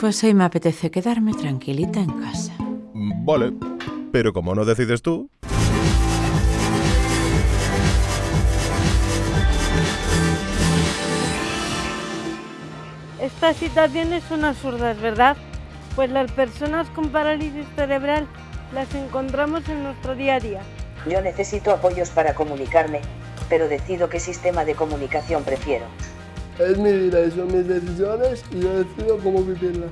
Pues hoy me apetece quedarme tranquilita en casa. Vale, pero como no decides tú... Esta situación es una absurda, ¿verdad? Pues las personas con parálisis cerebral las encontramos en nuestro día a día. Yo necesito apoyos para comunicarme, pero decido qué sistema de comunicación prefiero. Es mi vida son mis decisiones y yo decido cómo vivirla.